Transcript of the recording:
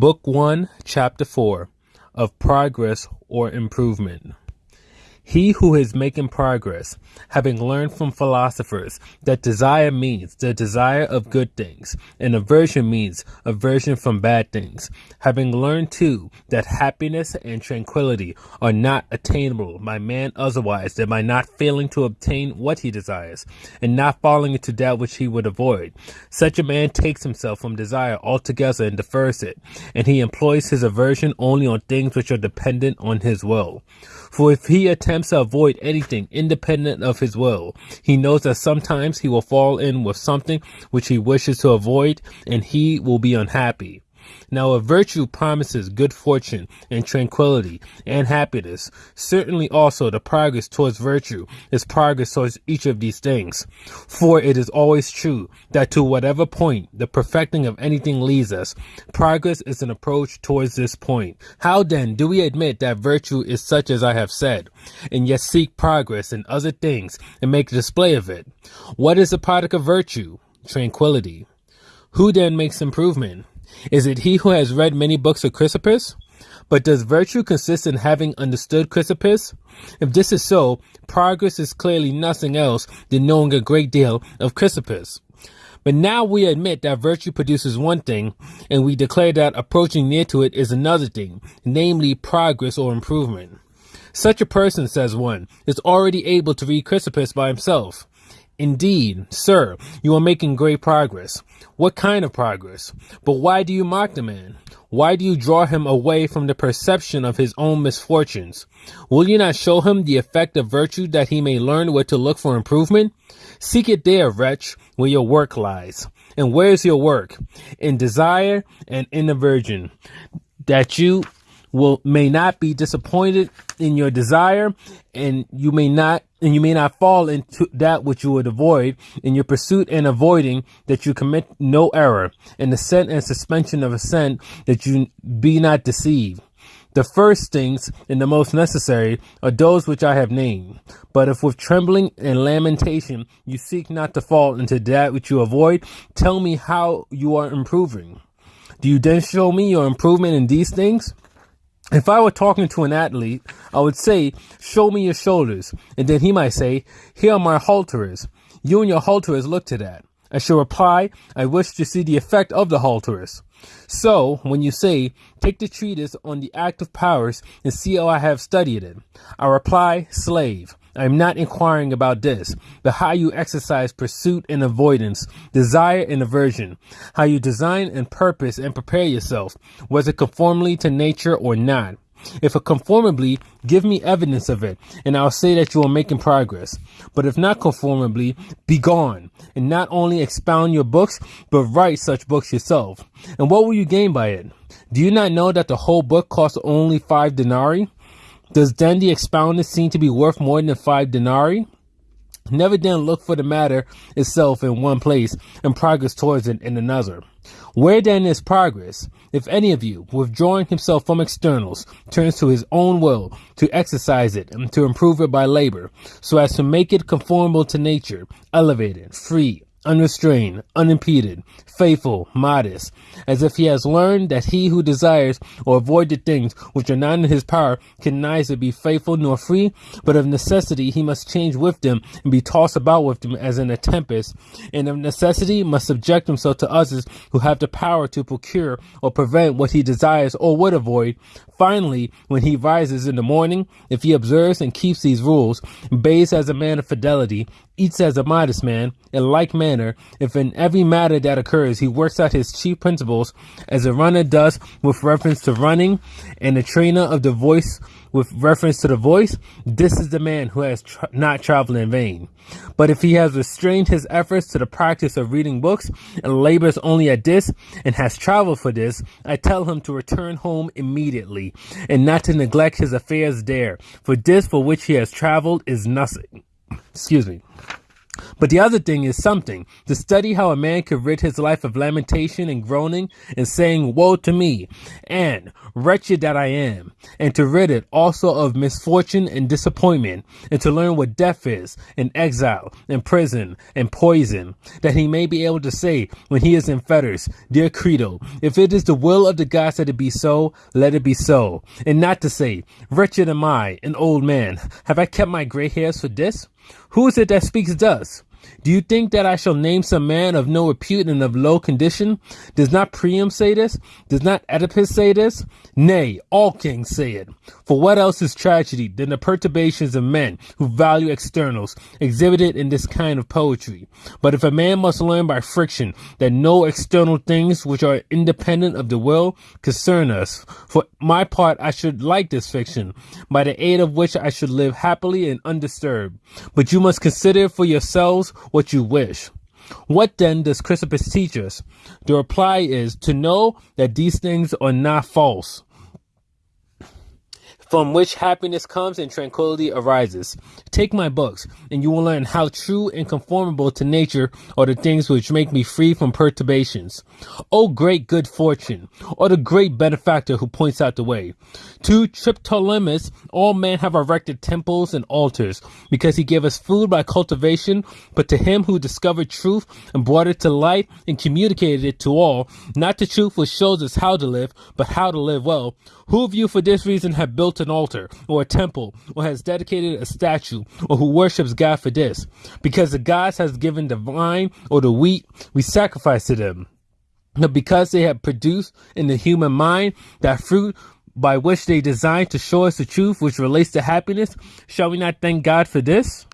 Book 1, Chapter 4 of Progress or Improvement. He who is making progress, having learned from philosophers that desire means the desire of good things, and aversion means aversion from bad things, having learned too that happiness and tranquility are not attainable by man otherwise than by not failing to obtain what he desires, and not falling into that which he would avoid. Such a man takes himself from desire altogether and defers it, and he employs his aversion only on things which are dependent on his will. For if he attempts to avoid anything independent of his will, he knows that sometimes he will fall in with something which he wishes to avoid, and he will be unhappy. Now, a virtue promises good fortune and tranquility and happiness. Certainly also the progress towards virtue is progress towards each of these things. For it is always true that to whatever point the perfecting of anything leads us, progress is an approach towards this point. How then do we admit that virtue is such as I have said, and yet seek progress in other things and make display of it? What is the product of virtue? Tranquility. Who then makes improvement? Is it he who has read many books of Chrysippus? But does virtue consist in having understood Chrysippus? If this is so, progress is clearly nothing else than knowing a great deal of Chrysippus. But now we admit that virtue produces one thing, and we declare that approaching near to it is another thing, namely progress or improvement. Such a person, says one, is already able to read Chrysippus by himself. Indeed, sir, you are making great progress. What kind of progress? But why do you mock the man? Why do you draw him away from the perception of his own misfortunes? Will you not show him the effect of virtue that he may learn where to look for improvement? Seek it there, wretch, where your work lies. And where's your work? In desire and in aversion, that you will may not be disappointed in your desire and you may not and you may not fall into that which you would avoid in your pursuit and avoiding that you commit no error in the scent and suspension of assent that you be not deceived the first things and the most necessary are those which I have named. But if with trembling and lamentation you seek not to fall into that which you avoid, tell me how you are improving. Do you then show me your improvement in these things? If I were talking to an athlete, I would say, show me your shoulders. And then he might say, here are my halteres. You and your halteres look to that. I shall reply, I wish to see the effect of the halteres. So, when you say, take the treatise on the active powers and see how I have studied it, I reply, slave. I am not inquiring about this, but how you exercise pursuit and avoidance, desire and aversion, how you design and purpose and prepare yourself, whether conformably to nature or not. If conformably, give me evidence of it, and I'll say that you are making progress. But if not conformably, be gone, and not only expound your books, but write such books yourself. And what will you gain by it? Do you not know that the whole book costs only five denarii? Does then the expounded seem to be worth more than five denarii? Never then look for the matter itself in one place and progress towards it in another. Where then is progress? If any of you, withdrawing himself from externals, turns to his own will to exercise it and to improve it by labor, so as to make it conformable to nature, elevated, free, unrestrained, unimpeded, faithful, modest, as if he has learned that he who desires or avoid the things which are not in his power can neither be faithful nor free, but of necessity he must change with them and be tossed about with them as in a tempest, and of necessity must subject himself to others who have the power to procure or prevent what he desires or would avoid. Finally, when he rises in the morning, if he observes and keeps these rules, bathes as a man of fidelity, eats as a modest man, in like manner, if in every matter that occurs he works out his chief principles as a runner does with reference to running, and a trainer of the voice with reference to the voice, this is the man who has tra- not traveled in vain. But if he has restrained his efforts to the practice of reading books and labors only at this and has traveled for this, I tell him to return home immediately and not to neglect his affairs there, for this for which he has traveled is nothing. Excuse me. But the other thing is something to study how a man could rid his life of lamentation and groaning and saying, Woe to me, and wretched that I am, and to rid it also of misfortune and disappointment, and to learn what death is, and exile, and prison, and poison, that he may be able to say when he is in fetters, Dear Crito, if it is the will of the gods that it be so, let it be so, and not to say, Wretched am I, an old man, have I kept my gray hairs for this? Who is it that speaks thus? Do you think that I shall name some man of no repute and of low condition? Does not Priam say this? Does not Oedipus say this? Nay, all kings say it. For what else is tragedy than the perturbations of men who value externals exhibited in this kind of poetry? But if a man must learn by friction that no external things which are independent of the will concern us, for my part I should like this fiction, by the aid of which I should live happily and undisturbed. But you must consider for yourselves what you wish. What then does Chrysippus teach us? The reply is to know that these things are not false, from which happiness comes and tranquility arises. Take my books, and you will learn how true and conformable to nature are the things which make me free from perturbations. O great good fortune, or the great benefactor who points out the way. To Triptolemus, all men have erected temples and altars, because he gave us food by cultivation, but to him who discovered truth and brought it to light and communicated it to all, not the truth which shows us how to live, but how to live well, who of you for this reason have an altar or a temple or has dedicated a statue or who worships God for this? Because the gods has given the vine or the wheat, we sacrifice to them. But because they have produced in the human mind that fruit by which they designed to show us the truth which relates to happiness, shall we not thank God for this?